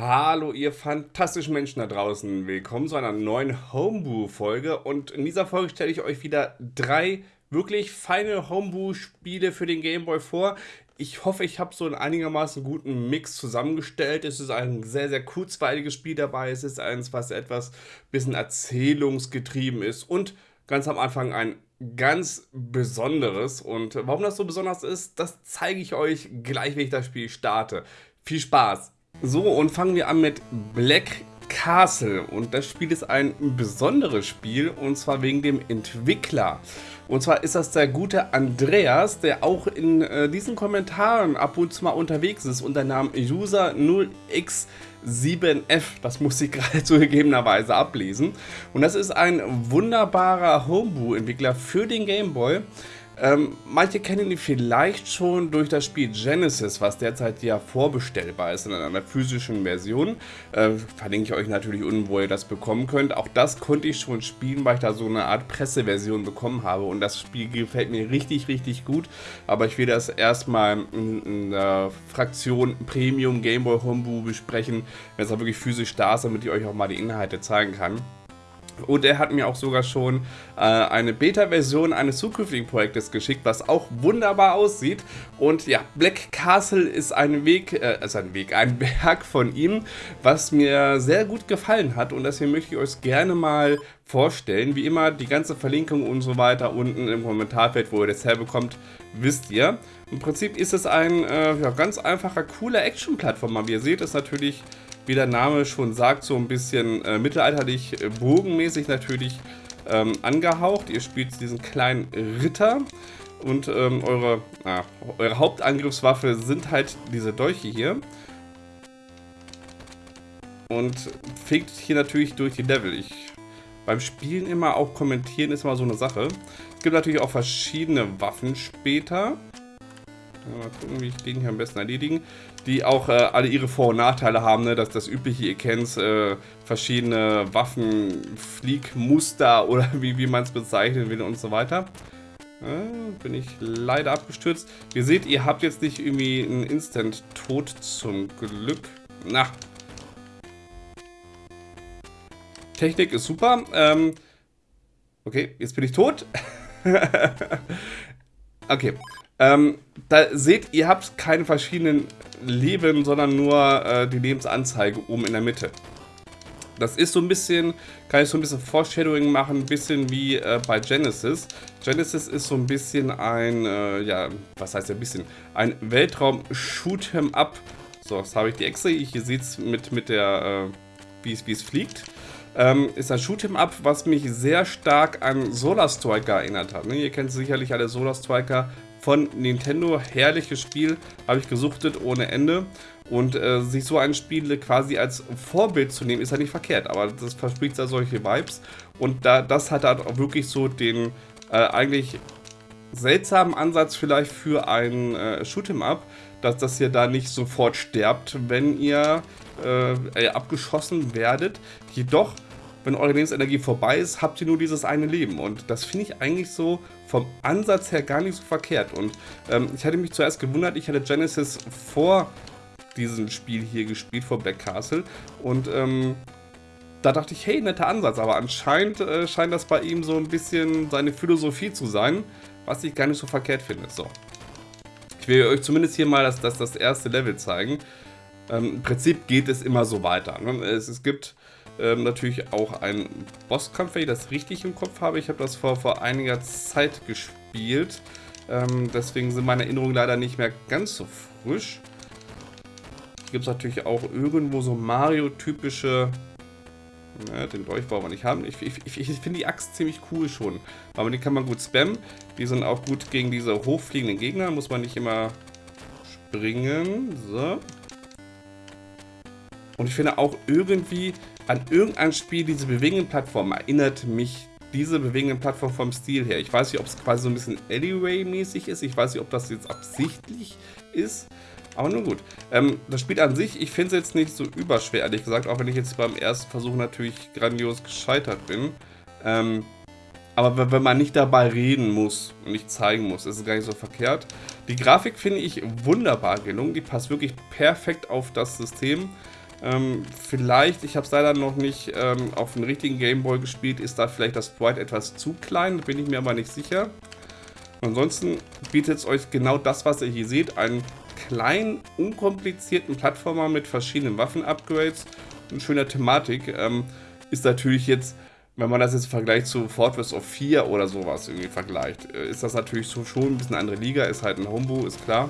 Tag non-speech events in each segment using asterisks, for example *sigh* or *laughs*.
Hallo ihr fantastischen Menschen da draußen, willkommen zu einer neuen Homebrew-Folge und in dieser Folge stelle ich euch wieder drei wirklich feine Homebrew-Spiele für den Gameboy vor. Ich hoffe, ich habe so einen einigermaßen guten Mix zusammengestellt. Es ist ein sehr, sehr kurzweiliges Spiel dabei. Es ist eins, was etwas bisschen erzählungsgetrieben ist und ganz am Anfang ein ganz besonderes. Und warum das so besonders ist, das zeige ich euch gleich, wenn ich das Spiel starte. Viel Spaß! So, und fangen wir an mit Black Castle. Und das Spiel ist ein besonderes Spiel, und zwar wegen dem Entwickler. Und zwar ist das der gute Andreas, der auch in äh, diesen Kommentaren ab und zu mal unterwegs ist unter Namen User0x7f. Das muss ich *laughs* gerade zugegebenerweise ablesen. Und das ist ein wunderbarer Homebrew-Entwickler für den Gameboy. Ähm, manche kennen ihn vielleicht schon durch das Spiel Genesis, was derzeit ja vorbestellbar ist in einer physischen Version. Äh, verlinke ich euch natürlich unten, wo ihr das bekommen könnt. Auch das konnte ich schon spielen, weil ich da so eine Art Presseversion bekommen habe. Und das Spiel gefällt mir richtig, richtig gut. Aber ich will das erstmal in, in der Fraktion Premium Gameboy Homebrew besprechen, wenn es da wirklich physisch da ist, damit ich euch auch mal die Inhalte zeigen kann. Und er hat mir auch sogar schon äh, eine Beta-Version eines zukünftigen Projektes geschickt, was auch wunderbar aussieht. Und ja, Black Castle ist ein Weg, äh, ist ein Weg, ein *laughs* Berg von ihm, was mir sehr gut gefallen hat. Und deswegen möchte ich euch gerne mal vorstellen. Wie immer, die ganze Verlinkung und so weiter unten im Kommentarfeld, wo ihr das herbekommt, wisst ihr. Im Prinzip ist es ein äh, ja, ganz einfacher, cooler Action-Plattformer. Wie ihr seht, ist natürlich wie der Name schon sagt, so ein bisschen äh, mittelalterlich, äh, bogenmäßig natürlich ähm, angehaucht. Ihr spielt diesen kleinen Ritter und ähm, eure, ah, eure Hauptangriffswaffe sind halt diese Dolche hier. Und fegt hier natürlich durch die Level. Ich, beim Spielen immer auch kommentieren ist immer so eine Sache. Es gibt natürlich auch verschiedene Waffen später. Mal gucken, wie ich den hier am besten erledigen. Die auch äh, alle ihre Vor- und Nachteile haben, ne? dass das übliche, ihr kennt äh, verschiedene Waffen, Fliegmuster *laughs* oder wie, wie man es bezeichnen will und so weiter. Äh, bin ich leider abgestürzt. Ihr seht, ihr habt jetzt nicht irgendwie einen Instant-Tod zum Glück. Na. Technik ist super. Ähm, okay, jetzt bin ich tot. *laughs* okay. Ähm, da seht ihr, habt keine verschiedenen Leben, sondern nur äh, die Lebensanzeige oben in der Mitte. Das ist so ein bisschen, kann ich so ein bisschen Foreshadowing machen, ein bisschen wie äh, bei Genesis. Genesis ist so ein bisschen ein, äh, ja, was heißt ein bisschen, ein Weltraum-Shoot'em-up. So, das habe ich die extra, hier seht es mit, mit der, äh, wie es fliegt. Ähm, ist ein Shoot'em-up, was mich sehr stark an Solar Striker erinnert hat. Ne? Ihr kennt sicherlich alle Solar Striker von Nintendo. Herrliches Spiel, habe ich gesuchtet ohne Ende. Und äh, sich so ein Spiel quasi als Vorbild zu nehmen, ist ja nicht verkehrt. Aber das verspricht ja solche Vibes. Und da, das hat halt auch wirklich so den äh, eigentlich seltsamen Ansatz vielleicht für ein äh, Shoot'em-up, dass das hier da nicht sofort sterbt, wenn ihr äh, abgeschossen werdet. Jedoch wenn eure Lebensenergie vorbei ist, habt ihr nur dieses eine Leben. Und das finde ich eigentlich so vom Ansatz her gar nicht so verkehrt. Und ähm, ich hatte mich zuerst gewundert, ich hatte Genesis vor diesem Spiel hier gespielt, vor Black Castle. Und ähm, da dachte ich, hey, netter Ansatz. Aber anscheinend äh, scheint das bei ihm so ein bisschen seine Philosophie zu sein, was ich gar nicht so verkehrt finde. So. Ich will euch zumindest hier mal das, das, das erste Level zeigen. Ähm, Im Prinzip geht es immer so weiter. Ne? Es, es gibt ähm, natürlich auch ein Bosskampf, wenn ich das richtig im Kopf habe. Ich habe das vor, vor einiger Zeit gespielt. Ähm, deswegen sind meine Erinnerungen leider nicht mehr ganz so frisch. Gibt es natürlich auch irgendwo so Mario-typische... Ja, den Dolch brauchen wir nicht haben. Ich, ich, ich, ich finde die Axt ziemlich cool schon. Aber die kann man gut spammen. Die sind auch gut gegen diese hochfliegenden Gegner. Muss man nicht immer springen. So. Und ich finde auch irgendwie an irgendein Spiel diese bewegenden Plattformen erinnert mich diese bewegenden Plattform vom Stil her. Ich weiß nicht, ob es quasi so ein bisschen Alleyway-mäßig ist. Ich weiß nicht, ob das jetzt absichtlich ist. Aber nun gut. Ähm, das Spiel an sich, ich finde es jetzt nicht so überschwer, ehrlich gesagt. Auch wenn ich jetzt beim ersten Versuch natürlich grandios gescheitert bin. Ähm, aber wenn man nicht dabei reden muss und nicht zeigen muss, ist es gar nicht so verkehrt. Die Grafik finde ich wunderbar gelungen. Die passt wirklich perfekt auf das System. Ähm, vielleicht, ich habe es leider noch nicht ähm, auf den richtigen Gameboy gespielt, ist da vielleicht das Sprite etwas zu klein, bin ich mir aber nicht sicher. Ansonsten bietet es euch genau das, was ihr hier seht, einen kleinen, unkomplizierten Plattformer mit verschiedenen Waffen-Upgrades und schöner Thematik. Ähm, ist natürlich jetzt, wenn man das jetzt vergleicht zu Fortress of 4 oder sowas irgendwie vergleicht, äh, ist das natürlich so schon ein bisschen eine andere Liga, ist halt ein Homebrew, ist klar.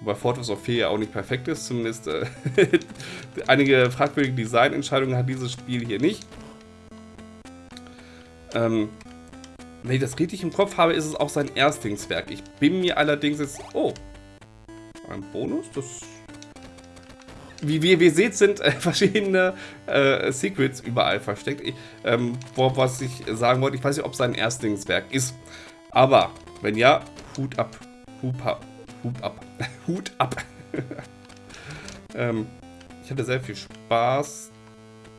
Wobei Fortress of 4 ja auch nicht perfekt ist, zumindest äh, *laughs* einige fragwürdige Designentscheidungen hat dieses Spiel hier nicht. Ähm, wenn ich das richtig im Kopf habe, ist es auch sein Erstlingswerk. Ich bin mir allerdings jetzt... Oh, ein Bonus? Das... Wie, ihr seht, sind äh, *laughs* verschiedene äh, Secrets überall versteckt. Ich, ähm, was ich sagen wollte, ich weiß nicht, ob es sein Erstlingswerk ist. Aber, wenn ja, Hut ab. Hut ab. *laughs* Hut ab. Hut *laughs* ab. ähm, ich hatte sehr viel Spaß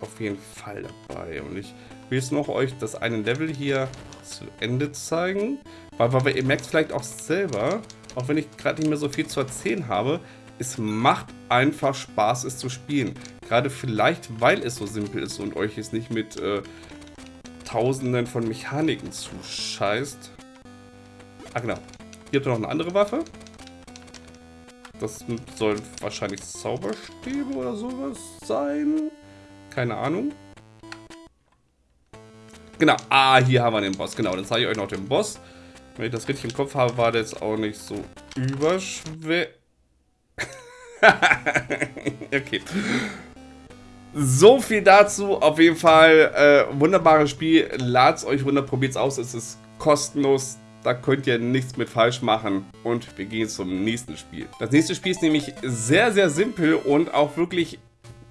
auf jeden Fall dabei. Und ich will jetzt noch euch das eine Level hier zu Ende zeigen. Weil, weil ihr merkt vielleicht auch selber, auch wenn ich gerade nicht mehr so viel zu erzählen habe, es macht einfach Spaß, es zu spielen. Gerade vielleicht, weil es so simpel ist und euch jetzt nicht mit äh, Tausenden von Mechaniken zuscheißt. Ah genau. Hier habt ihr noch eine andere Waffe. Das soll wahrscheinlich Zauberstäbe oder sowas sein. Keine Ahnung. Genau. Ah, hier haben wir den Boss. Genau, dann zeige ich euch noch den Boss. Wenn ich das richtig im Kopf habe, war der jetzt auch nicht so überschwer. *laughs* okay. So viel dazu. Auf jeden Fall äh, wunderbares Spiel. Ladet es euch runter, probiert es aus. Es ist kostenlos. Da könnt ihr nichts mit falsch machen. Und wir gehen zum nächsten Spiel. Das nächste Spiel ist nämlich sehr, sehr simpel und auch wirklich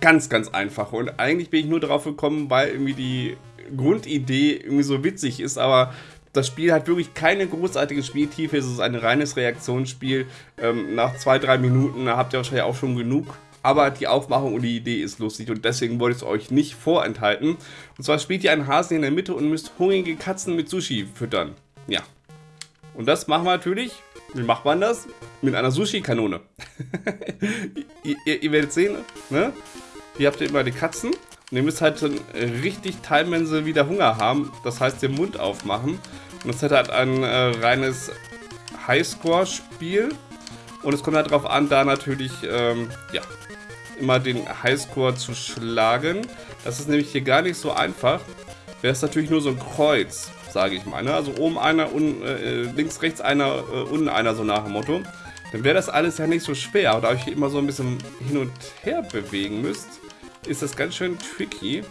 ganz, ganz einfach. Und eigentlich bin ich nur darauf gekommen, weil irgendwie die Grundidee irgendwie so witzig ist. Aber das Spiel hat wirklich keine großartige Spieltiefe. Es ist ein reines Reaktionsspiel. Ähm, nach zwei, drei Minuten habt ihr wahrscheinlich auch schon genug aber die Aufmachung und die Idee ist lustig und deswegen wollte ich es euch nicht vorenthalten. Und zwar spielt ihr einen Hasen in der Mitte und müsst hungrige Katzen mit Sushi füttern. Ja, und das machen wir natürlich, wie macht man das? Mit einer Sushi-Kanone. *laughs* ihr, ihr, werdet sehen, ne? Hier habt ihr immer die Katzen. Und ihr müsst halt richtig teilen, wenn sie wieder Hunger haben. Das heißt, den Mund aufmachen. Und das ist halt ein äh, reines Highscore-Spiel. Und es kommt halt darauf an, da natürlich, ähm, ja, immer den Highscore zu schlagen. Das ist nämlich hier gar nicht so einfach. Wäre es natürlich nur so ein Kreuz sage ich mal. Ne? Also oben einer, un, äh, links, rechts einer, äh, unten einer, so nach dem Motto. Dann wäre das alles ja nicht so schwer. Aber da ich immer so ein bisschen hin und her bewegen müsst, ist das ganz schön tricky,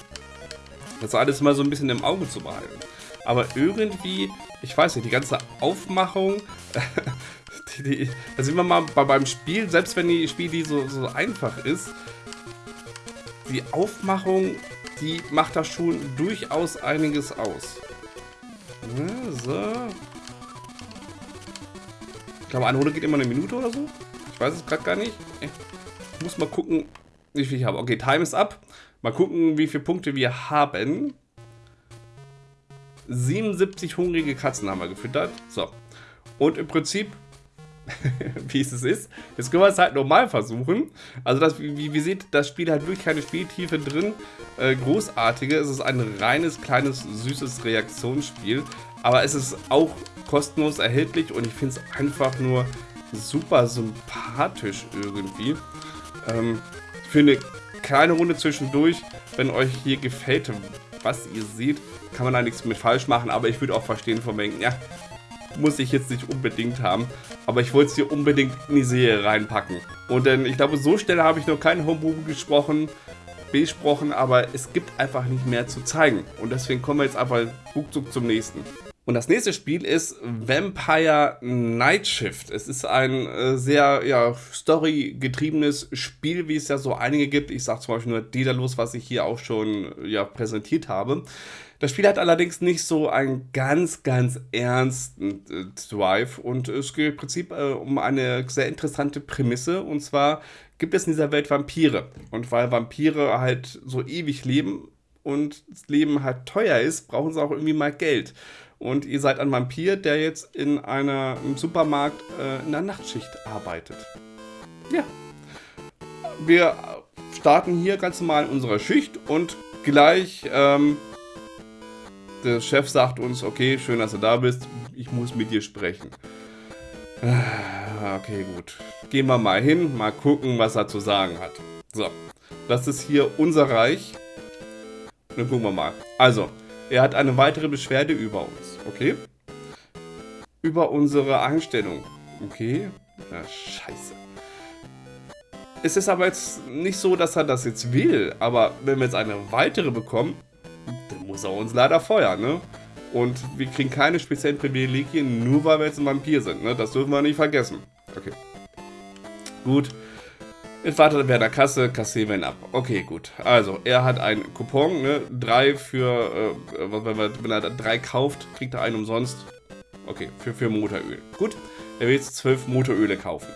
das alles mal so ein bisschen im Auge zu behalten. Aber irgendwie, ich weiß nicht, die ganze Aufmachung, *laughs* die, die, da sind wir mal bei, beim Spiel, selbst wenn die Spiel die so, so einfach ist, die Aufmachung, die macht da schon durchaus einiges aus. So. Ich glaube, eine Runde geht immer eine Minute oder so. Ich weiß es gerade gar nicht. Ich muss mal gucken, wie viel ich habe. Okay, Time ist ab. Mal gucken, wie viele Punkte wir haben. 77 hungrige Katzen haben wir gefüttert. So. Und im Prinzip *laughs* wie es ist. Jetzt können wir es halt normal versuchen. Also das, wie, ihr seht, das Spiel hat wirklich keine Spieltiefe drin. Äh, großartige. Es ist ein reines, kleines, süßes Reaktionsspiel. Aber es ist auch kostenlos erhältlich und ich finde es einfach nur super sympathisch irgendwie. Ähm, für eine kleine Runde zwischendurch, wenn euch hier gefällt, was ihr seht, kann man da nichts mit falsch machen. Aber ich würde auch verstehen von wegen, ja, muss ich jetzt nicht unbedingt haben. Aber ich wollte es hier unbedingt in die Serie reinpacken. Und denn ich glaube, so schnell habe ich noch keinen Homebrew gesprochen, besprochen, aber es gibt einfach nicht mehr zu zeigen. Und deswegen kommen wir jetzt einfach ruckzuck zum nächsten. Und das nächste Spiel ist Vampire Night Shift. Es ist ein äh, sehr ja, story-getriebenes Spiel, wie es ja so einige gibt. Ich sage zum Beispiel nur Daedalus, was ich hier auch schon ja, präsentiert habe. Das Spiel hat allerdings nicht so einen ganz, ganz ernsten äh, Drive und es geht im Prinzip äh, um eine sehr interessante Prämisse und zwar gibt es in dieser Welt Vampire und weil Vampire halt so ewig leben und das Leben halt teuer ist, brauchen sie auch irgendwie mal Geld. Und ihr seid ein Vampir, der jetzt in einer, im Supermarkt äh, in der Nachtschicht arbeitet. Ja. Wir starten hier ganz normal in unserer Schicht und gleich ähm, der Chef sagt uns, okay, schön, dass du da bist, ich muss mit dir sprechen. Ah, okay, gut. Gehen wir mal hin, mal gucken, was er zu sagen hat. So, das ist hier unser Reich. Dann gucken wir mal. Also, er hat eine weitere Beschwerde über uns, okay? Über unsere Einstellung. Okay, na scheiße. Es ist aber jetzt nicht so, dass er das jetzt will, aber wenn wir jetzt eine weitere bekommen, dann muss er uns leider feuern, ne? Und wir kriegen keine speziellen Privilegien, nur weil wir jetzt ein Vampir sind, ne? Das dürfen wir nicht vergessen. Okay. Gut. Wer an der Kasse, kassieren wir ihn ab. Okay, gut. Also, er hat einen Coupon, ne? Drei für, äh, wenn, wenn er drei kauft, kriegt er einen umsonst. Okay, für, für Motoröl. Gut. Er will jetzt zwölf Motoröle kaufen.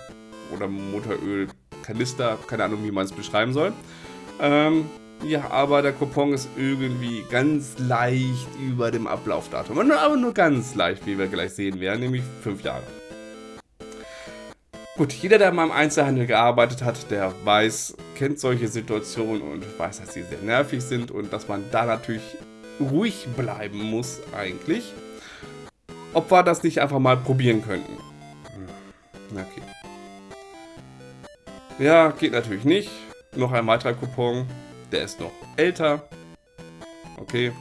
Oder Motoröl-Kanister, keine Ahnung, wie man es beschreiben soll. Ähm, ja, aber der Coupon ist irgendwie ganz leicht über dem Ablaufdatum. Aber nur ganz leicht, wie wir gleich sehen werden, nämlich fünf Jahre. Gut, jeder, der mal im Einzelhandel gearbeitet hat, der weiß, kennt solche Situationen und weiß, dass sie sehr nervig sind und dass man da natürlich ruhig bleiben muss eigentlich. Ob wir das nicht einfach mal probieren könnten. Okay. Ja, geht natürlich nicht. Noch ein weiterer Coupon. Der ist noch älter. Okay.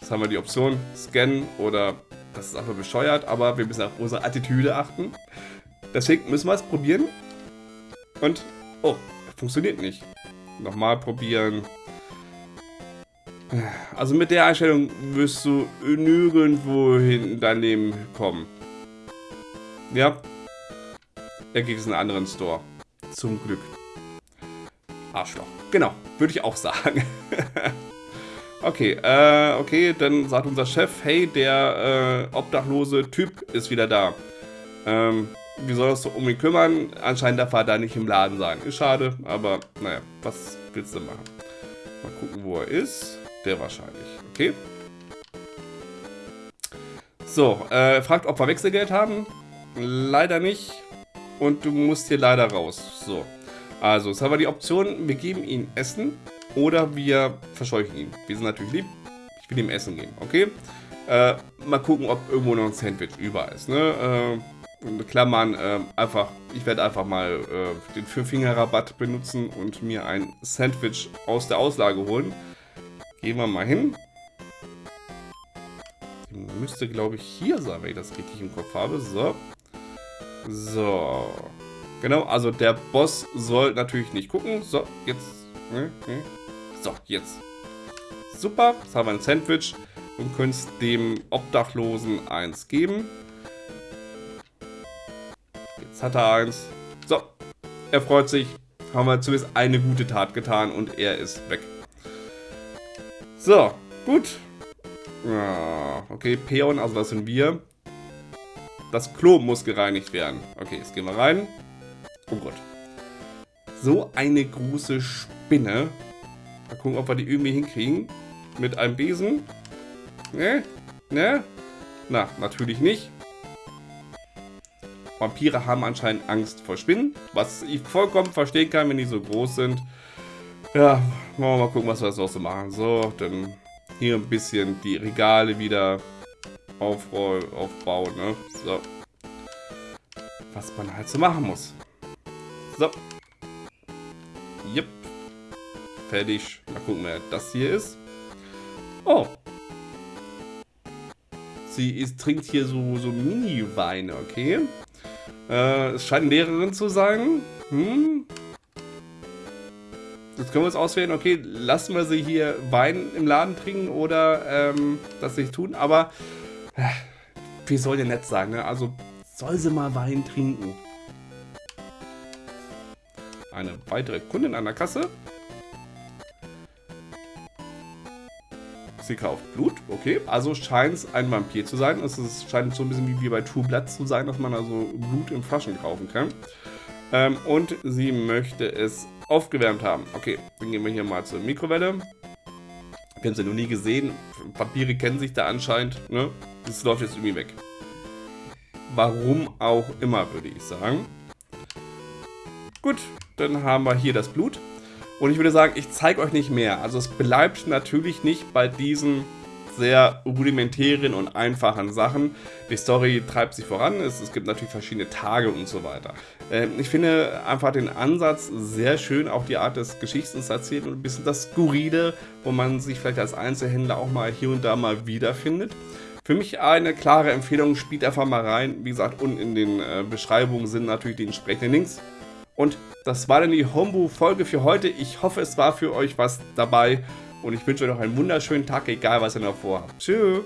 Jetzt haben wir die Option Scannen oder das ist einfach bescheuert, aber wir müssen auf unsere Attitüde achten. Deswegen müssen wir es probieren. Und, oh, funktioniert nicht. Nochmal probieren. Also mit der Einstellung wirst du nirgendwo hin in dein Leben kommen. Ja, er geht in einen anderen Store. Zum Glück. Arschloch. Genau, würde ich auch sagen. *laughs* okay, äh, okay, dann sagt unser Chef, hey, der äh, obdachlose Typ ist wieder da. Ähm, wie soll das so um ihn kümmern? Anscheinend darf er da nicht im Laden sein. Ist schade, aber naja, was willst du machen? Mal gucken, wo er ist. Der wahrscheinlich, okay. So, äh, fragt, ob wir Wechselgeld haben. Leider nicht und du musst hier leider raus. So. Also, jetzt haben wir die Option, wir geben ihm Essen oder wir verscheuchen ihn. Wir sind natürlich lieb. Ich will ihm Essen geben, okay? Äh, mal gucken, ob irgendwo noch ein Sandwich über ist, ne? Äh, Klammern, äh, einfach, ich werde einfach mal äh, den Fünffinger-Rabatt benutzen und mir ein Sandwich aus der Auslage holen. Gehen wir mal hin. Die müsste, glaube ich, hier sein, wenn ich das richtig im Kopf habe. So. So. Genau, also der Boss soll natürlich nicht gucken. So, jetzt. Ne, ne. So, jetzt. Super, jetzt haben wir ein Sandwich und können dem Obdachlosen eins geben. Jetzt hat er eins. So, er freut sich. Haben wir zumindest eine gute Tat getan und er ist weg. So, gut. Ja, okay, Peon, also das sind wir. Das Klo muss gereinigt werden. Okay, jetzt gehen wir rein. Oh Gott. So eine große Spinne. Mal gucken, ob wir die irgendwie hinkriegen. Mit einem Besen. Ne? Ne? Na, natürlich nicht. Vampire haben anscheinend Angst vor Spinnen. Was ich vollkommen verstehen kann, wenn die so groß sind. Ja, wollen wir mal gucken, was wir jetzt auch so machen. So, dann hier ein bisschen die Regale wieder aufbauen, ne? So. Was man halt so machen muss. So. Yep. Fertig. Mal gucken, wer das hier ist. Oh. Sie ist, trinkt hier so, so Mini-Weine, okay. Äh, es scheint Lehrerin zu sein. Hm. Jetzt können wir uns auswählen, okay, lassen wir sie hier Wein im Laden trinken oder ähm, das nicht tun. Aber wie soll der nett sagen, ne? Also soll sie mal Wein trinken. Eine weitere Kundin an der Kasse. Sie kauft Blut, okay. Also scheint es ein Vampir zu sein. Es scheint so ein bisschen wie bei True Blood zu sein, dass man also Blut in Flaschen kaufen kann. Ähm, und sie möchte es aufgewärmt haben. Okay, dann gehen wir hier mal zur Mikrowelle. Wir haben sie noch nie gesehen. Vampire kennen sich da anscheinend. Ne? Das läuft jetzt irgendwie weg. Warum auch immer, würde ich sagen. Gut, dann haben wir hier das Blut. Und ich würde sagen, ich zeige euch nicht mehr. Also es bleibt natürlich nicht bei diesen sehr rudimentären und einfachen Sachen. Die Story treibt sich voran, es, es gibt natürlich verschiedene Tage und so weiter. Ähm, ich finde einfach den Ansatz sehr schön, auch die Art des Geschichtserzählens und ein bisschen das Skurrile, wo man sich vielleicht als Einzelhändler auch mal hier und da mal wiederfindet. Für mich eine klare Empfehlung, spielt einfach mal rein. Wie gesagt, unten in den äh, Beschreibungen sind natürlich die entsprechenden Links. Und das war dann die Homebrew-Folge für heute. Ich hoffe, es war für euch was dabei. Und ich wünsche euch noch einen wunderschönen Tag, egal was ihr noch vorhabt. Tschüss.